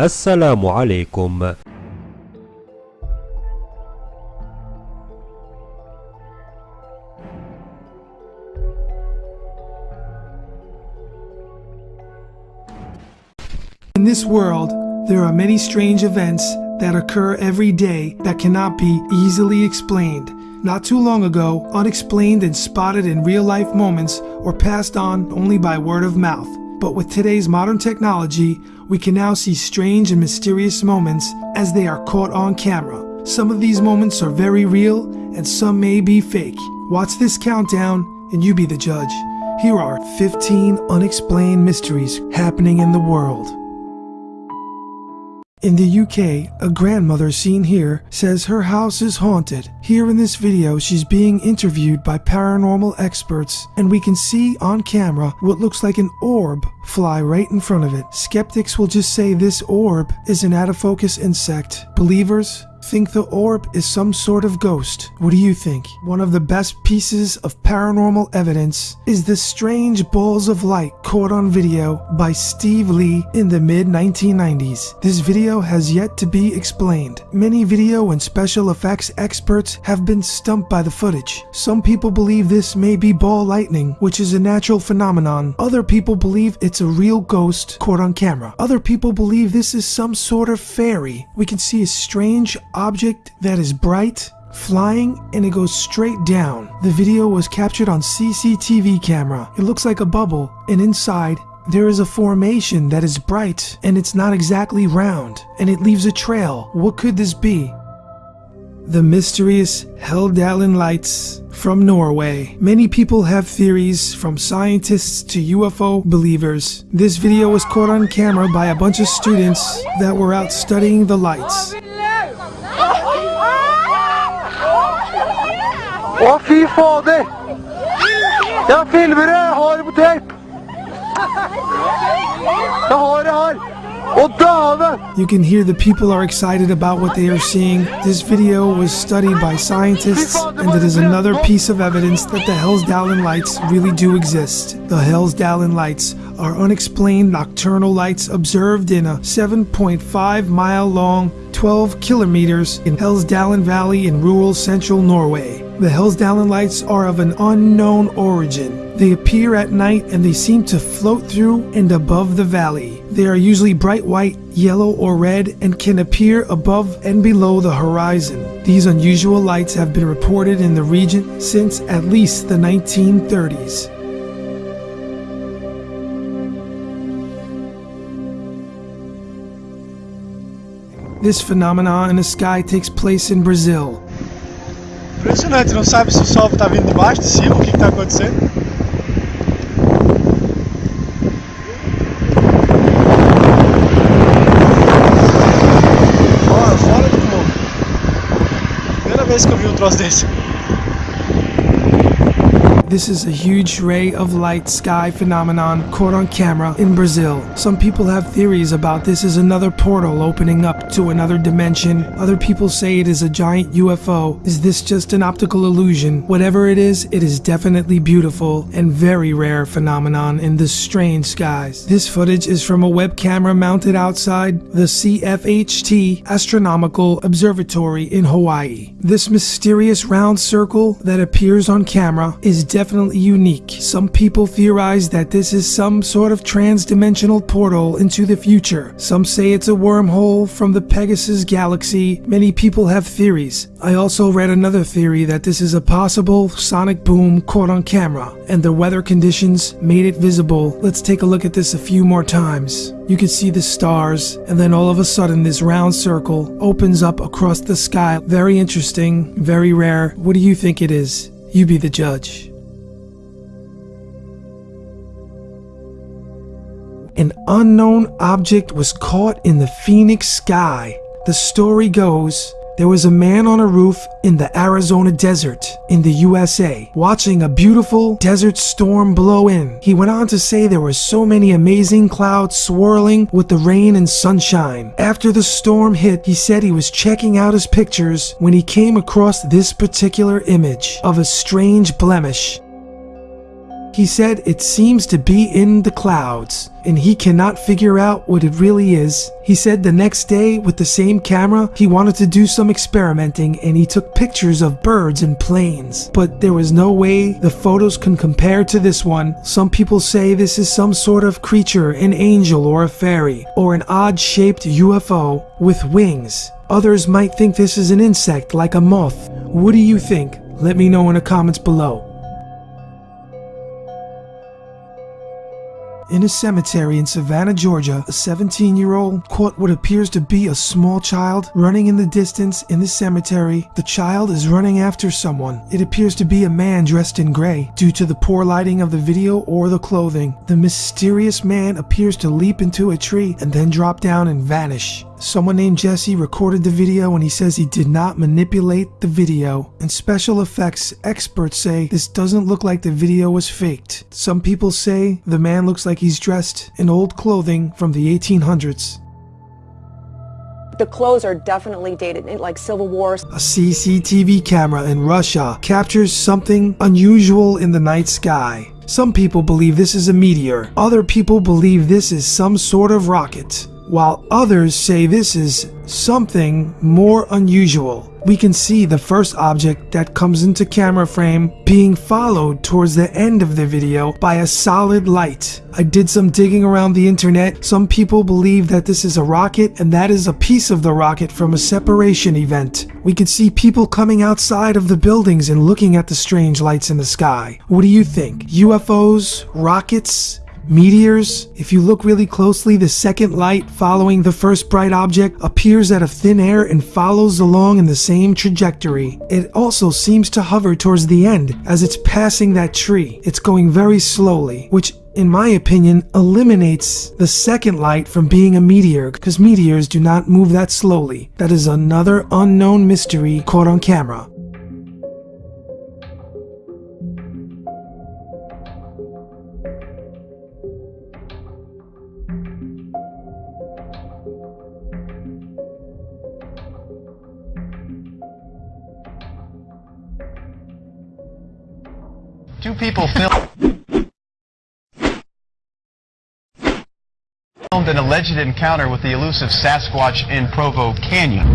السلام عليكم In this world, there are many strange events that occur every day that cannot be easily explained. Not too long ago, unexplained and spotted in real life moments were passed on only by word of mouth. But with today's modern technology, we can now see strange and mysterious moments as they are caught on camera. Some of these moments are very real and some may be fake. Watch this countdown and you be the judge. Here are 15 unexplained mysteries happening in the world. In the UK, a grandmother seen here says her house is haunted. Here in this video, she's being interviewed by paranormal experts, and we can see on camera what looks like an orb fly right in front of it. Skeptics will just say this orb is an out of focus insect. Believers think the orb is some sort of ghost. What do you think? One of the best pieces of paranormal evidence is the strange balls of light caught on video by Steve Lee in the mid 1990s. This video has yet to be explained. Many video and special effects experts have been stumped by the footage. Some people believe this may be ball lightning, which is a natural phenomenon. Other people believe it's a real ghost caught on camera. Other people believe this is some sort of fairy. We can see a strange object that is bright, flying, and it goes straight down. The video was captured on CCTV camera. It looks like a bubble, and inside, there is a formation that is bright, and it's not exactly round, and it leaves a trail. What could this be? The mysterious Hessdalen lights from Norway. Many people have theories from scientists to UFO believers. This video was caught on camera by a bunch of students that were out studying the lights. Å, fy fader! Jeg filmer det! Jeg har det på tape! Jeg har det her! You can hear the people are excited about what they are seeing. This video was studied by scientists, and it er is another piece of evidence that the Hessdalen lights really do exist. The Hessdalen lights are unexplained nocturnal lights observed in a 7.5 mile long, 12 kilometers in Hessdalen Valley in rural central Norway. The Hessdalen lights are of an unknown origin. They appear at night and they seem to float through and above the valley. They are usually bright white, yellow, or red and can appear above and below the horizon. These unusual lights have been reported in the region since at least the 1930s. This phenomenon in the sky takes place in Brazil. Impressionante, não sabe se o sol tá vindo de baixo, de cima, o que, que tá acontecendo. Ó, fora de novo. Primeira vez que eu vi um troço desse. This is a huge ray of light sky phenomenon caught on camera in Brazil. Some people have theories about this as another portal opening up to another dimension. Other people say it is a giant UFO. Is this just an optical illusion? Whatever it is, it is definitely beautiful and very rare phenomenon in the strange skies. This footage is from a web camera mounted outside the CFHT Astronomical Observatory in Hawaii. This mysterious round circle that appears on camera is definitely unique. Some people theorize that this is some sort of trans-dimensional portal into the future. Some say it's a wormhole from the Pegasus galaxy. Many people have theories. I also read another theory that this is a possible sonic boom caught on camera, and the weather conditions made it visible. Let's take a look at this a few more times. You can see the stars, and then all of a sudden this round circle opens up across the sky. Very interesting, very rare. What do you think it is? You be the judge. An unknown object was caught in the Phoenix sky. The story goes there was a man on a roof in the Arizona desert in the USA watching a beautiful desert storm blow in. He went on to say there were so many amazing clouds swirling with the rain and sunshine. After the storm hit, he said he was checking out his pictures when he came across this particular image of a strange blemish He said it seems to be in the clouds, and he cannot figure out what it really is. He said the next day, with the same camera, he wanted to do some experimenting and he took pictures of birds and planes. But there was no way the photos can compare to this one. Some people say this is some sort of creature, an angel or a fairy, or an odd shaped UFO with wings. Others might think this is an insect like a moth. What do you think? Let me know in the comments below. In a cemetery in Savannah, Georgia, a 17 year old caught what appears to be a small child running in the distance in the cemetery. The child is running after someone. It appears to be a man dressed in gray due to the poor lighting of the video or the clothing. The mysterious man appears to leap into a tree and then drop down and vanish. Someone named Jesse recorded the video and he says he did not manipulate the video. And special effects experts say this doesn't look like the video was faked. Some people say the man looks like he's dressed in old clothing from the 1800s. The clothes are definitely dated, like Civil War. A CCTV camera in Russia captures something unusual in the night sky. Some people believe this is a meteor. Other people believe this is some sort of rocket while others say this is something more unusual. We can see the first object that comes into camera frame being followed towards the end of the video by a solid light. I did some digging around the internet. Some people believe that this is a rocket and that is a piece of the rocket from a separation event. We can see people coming outside of the buildings and looking at the strange lights in the sky. What do you think? UFOs? Rockets? Meteors, if you look really closely, the second light following the first bright object appears out of thin air and follows along in the same trajectory. It also seems to hover towards the end as it's passing that tree. It's going very slowly, which in my opinion, eliminates the second light from being a meteor because meteors do not move that slowly. That is another unknown mystery caught on camera. People filmed an alleged encounter with the elusive Sasquatch in Provo Canyon.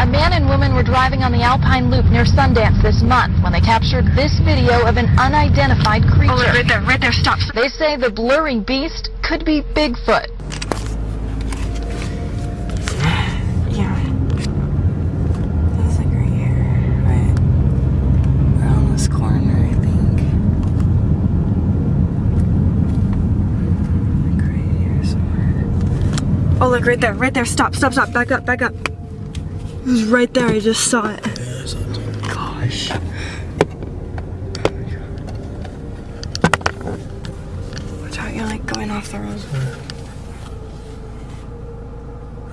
A man and woman were driving on the Alpine Loop near Sundance this month when they captured this video of an unidentified creature. Oh, right there, right there, stop. They say the blurring beast could be Bigfoot. Yeah. That's like right here, right around this corner, I think. Like right here somewhere. Oh, look right there, right there. Stop, stop, stop. Back up, back up. It was right there. I just saw it. Gosh. Watch out, you're like going off the road.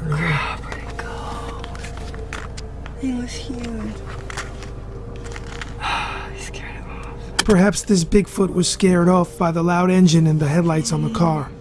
Ah, where'd it go? It was huge. Perhaps this Bigfoot was scared off by the loud engine and the headlights on the car.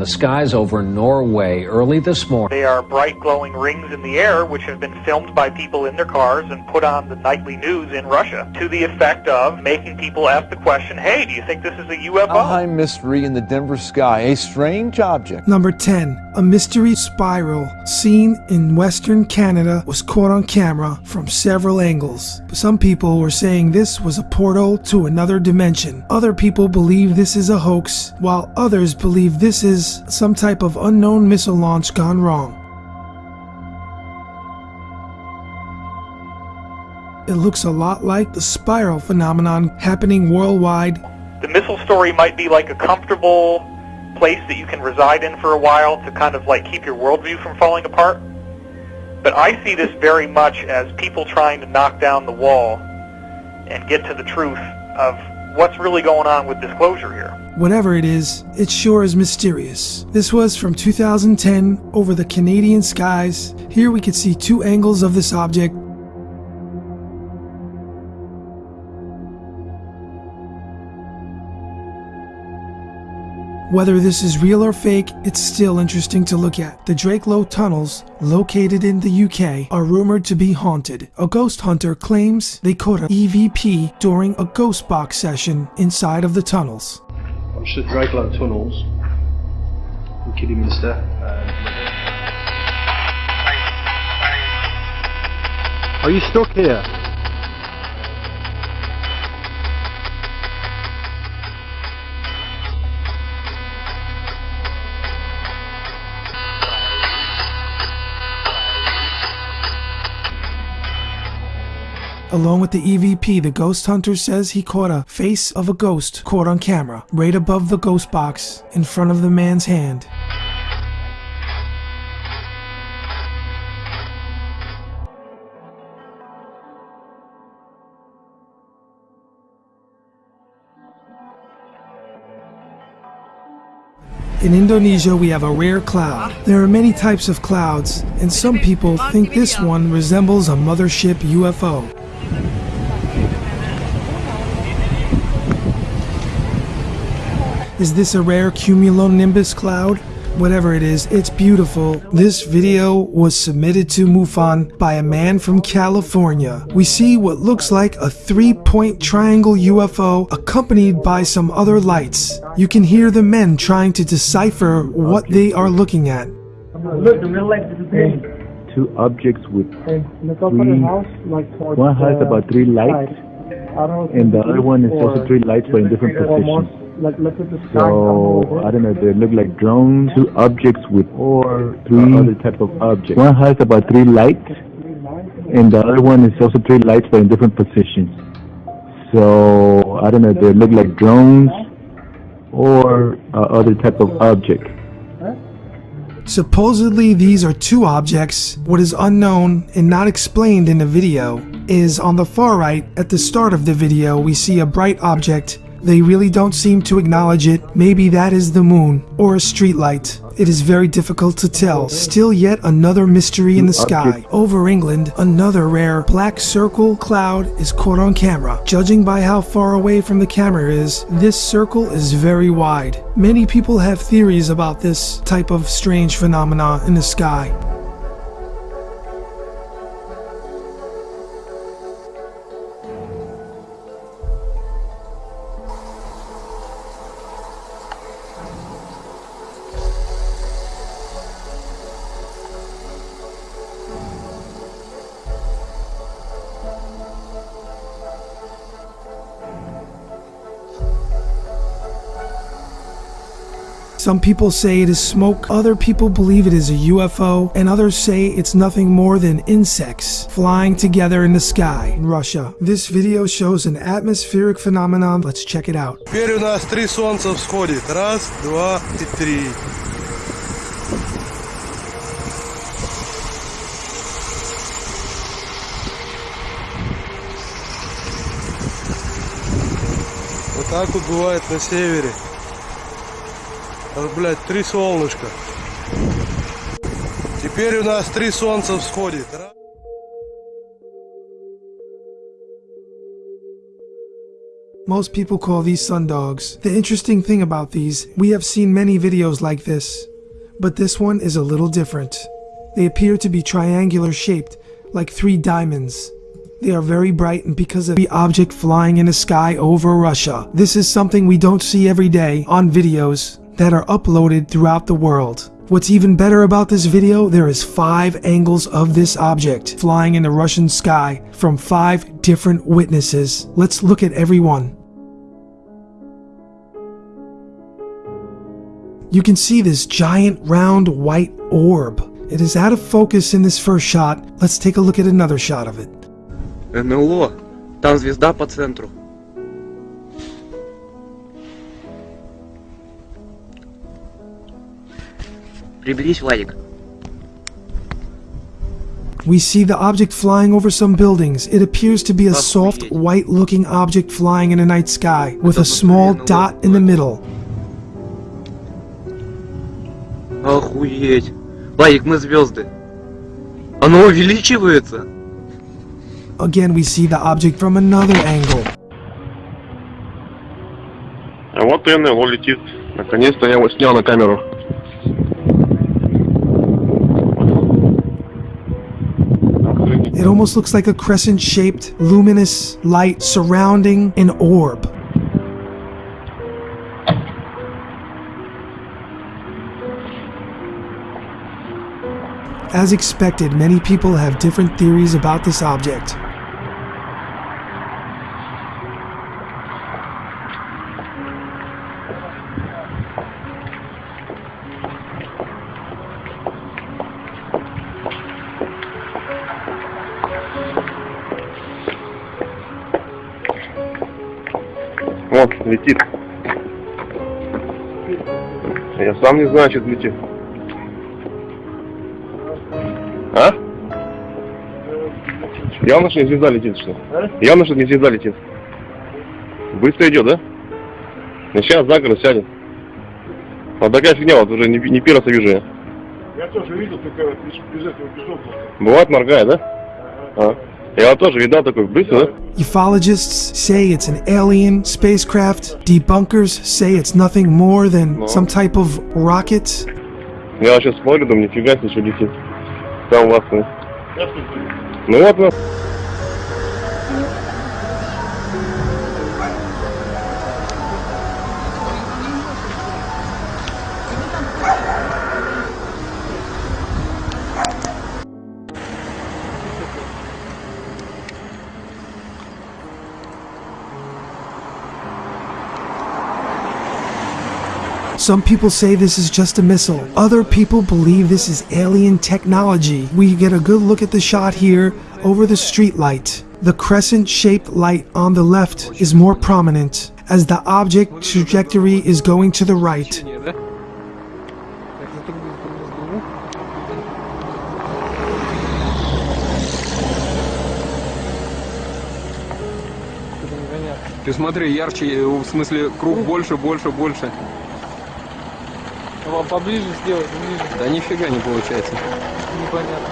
The skies over Norway early this morning. They are bright glowing rings in the air which have been filmed by people in their cars and put on the nightly news in Russia to the effect of making people ask the question, hey, do you think this is a UFO? A high mystery in the Denver sky, a strange object. Number 10. A mystery spiral seen in western Canada was caught on camera from several angles. Some people were saying this was a portal to another dimension. Other people believe this is a hoax, while others believe this is some type of unknown missile launch gone wrong. It looks a lot like the spiral phenomenon happening worldwide The missile story might be like a comfortable place that you can reside in for a while to kind of like keep your worldview from falling apart. But I see this very much as people trying to knock down the wall and get to the truth of what's really going on with disclosure here. Whatever it is, it sure is mysterious. This was from 2010 over the Canadian skies. Here we could see two angles of this object. Whether this is real or fake, it's still interesting to look at. The Drakelow tunnels, located in the UK, are rumored to be haunted. A ghost hunter claims they caught an EVP during a ghost box session inside of the tunnels. I'm just at Drakelow Tunnels in Kidderminster. Uh, are you stuck here? Along with the EVP, the ghost hunter says he caught a face of a ghost caught on camera right above the ghost box in front of the man's hand. In Indonesia, we have a rare cloud. There are many types of clouds, and some people think this one resembles a mothership UFO. Is this a rare cumulonimbus cloud? Whatever it is, it's beautiful. This video was submitted to MUFON by a man from California. We see what looks like a three-point triangle UFO accompanied by some other lights. You can hear the men trying to decipher what they are looking at. Look, the real light is two objects with Hey, look up at three. the house, like towards One has about three lights, side. I don't know if and the other one is also three lights, but in different positions. Like, look at the sky. So I don't know. They look like drones. Two objects with or three other type of objects. One has about three lights, and the other one is also three lights, but in different positions. So I don't know. They look like drones or uh, other type of object. Supposedly, these are two objects. What is unknown and not explained in the video is on the far right, at the start of the video, we see a bright object. They really don't seem to acknowledge it. Maybe that is the moon or a street light. It is very difficult to tell. Still yet another mystery in the sky. Over England, another rare black circle cloud is caught on camera. Judging by how far away from the camera is, this circle is very wide. Many people have theories about this type of strange phenomena in the sky. Some people say it is smoke, other people believe it is a UFO, and others say it's nothing more than insects flying together in the sky in Russia. This video shows an atmospheric phenomenon. Let's check it out. Теперь у нас три солнца всходит. Раз, два и три. Вот так вот бывает на севере. Аж, блядь, три солнышка. Теперь у нас три солнца всходит. Раз. Most people call these sundogs. The interesting thing about these, we have seen many videos like this, but this one is a little different. They appear to be triangular shaped, like three diamonds. They are very bright and because of the object flying in the sky over Russia. This is something we don't see every day on videos that are uploaded throughout the world. What's even better about this video, there is five angles of this object flying in the Russian sky from five different witnesses. Let's look at every one. You can see this giant round white orb. It is out of focus in this first shot. Let's take a look at another shot of it. НЛО. Там звезда по центру. Приблизь, Владик. We see the object flying over some buildings. It appears to be a soft, white looking object flying in the night sky with a small dot in the middle. Охуеть. Владик, мы звезды. Оно увеличивается. Again, we see the object from another angle. А вот НЛО летит. Наконец-то я его снял на камеру. Almost looks like a crescent shaped, luminous light surrounding an orb. As expected, many people have different theories about this object. Вот, летит. Я сам не знаю, что летит. А? Явно, что не звезда летит, что? Явно, что не звезда летит. Быстро идет, да? Ну сейчас за город сядет. Вот такая фигня, вот уже не, не первый раз вижу я. Я тоже видел, только без, этого, без. Бывает моргает, да? А. Я вот тоже видал такой быстро, да? Ufologists say it's an alien spacecraft. Debunkers say it's nothing more than some type of rocket. Я сейчас смотрю, думаю, нифига себе, что летит. Там у вас, ну. Ну вот, ну. Some people say this is just a missile. Other people believe this is alien technology. We get a good look at the shot here over the street light. The crescent-shaped light on the left is more prominent as the object trajectory is going to the right. Ты смотри, ярче, э, в смысле, круг больше, больше, больше. Вам поближе сделать, ближе. Да нифига не получается. Непонятно.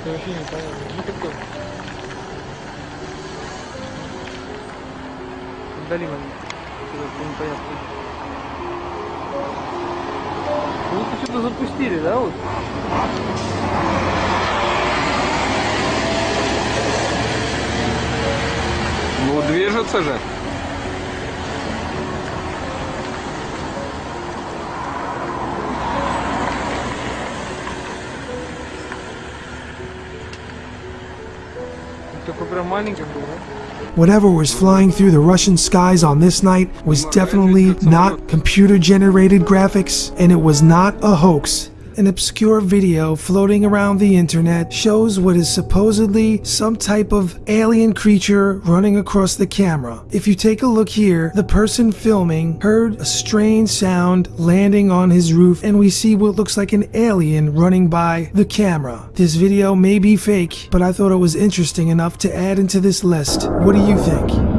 Это вообще непонятно. Ну такой. Вдали момент. Это непонятно. Ну, вот что-то запустили, да, вот? Ну, движется же. Такой прям маленький был, да? Whatever was flying through the Russian skies on this night was definitely not computer generated graphics, and it was not a hoax. An obscure video floating around the internet shows what is supposedly some type of alien creature running across the camera. If you take a look here, the person filming heard a strange sound landing on his roof, and we see what looks like an alien running by the camera. This video may be fake, but I thought it was interesting enough to add into this list. What do you think?